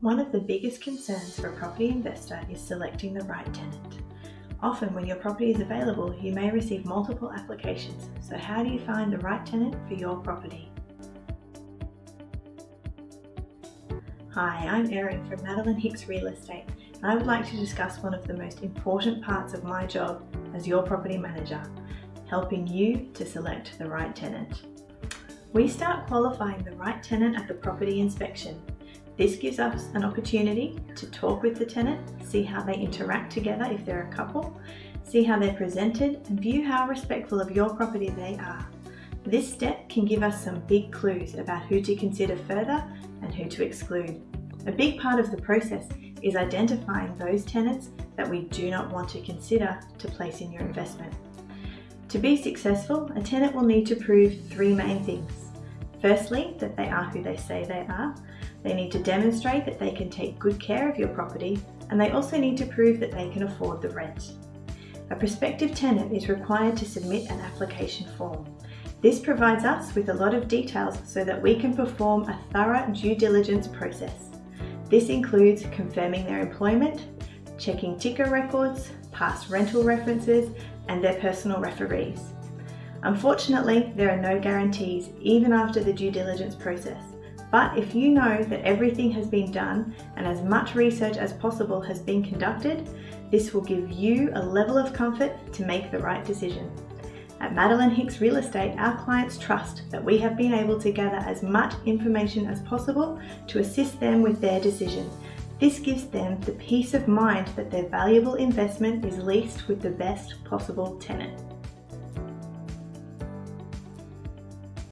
One of the biggest concerns for a property investor is selecting the right tenant. Often when your property is available, you may receive multiple applications. So how do you find the right tenant for your property? Hi, I'm Erin from Madeline Hicks Real Estate and I would like to discuss one of the most important parts of my job as your property manager, helping you to select the right tenant. We start qualifying the right tenant at the property inspection this gives us an opportunity to talk with the tenant, see how they interact together if they're a couple, see how they're presented and view how respectful of your property they are. This step can give us some big clues about who to consider further and who to exclude. A big part of the process is identifying those tenants that we do not want to consider to place in your investment. To be successful, a tenant will need to prove three main things. Firstly, that they are who they say they are. They need to demonstrate that they can take good care of your property and they also need to prove that they can afford the rent. A prospective tenant is required to submit an application form. This provides us with a lot of details so that we can perform a thorough due diligence process. This includes confirming their employment, checking TICA records, past rental references and their personal referees. Unfortunately, there are no guarantees even after the due diligence process. But if you know that everything has been done and as much research as possible has been conducted, this will give you a level of comfort to make the right decision. At Madeline Hicks Real Estate, our clients trust that we have been able to gather as much information as possible to assist them with their decision. This gives them the peace of mind that their valuable investment is leased with the best possible tenant.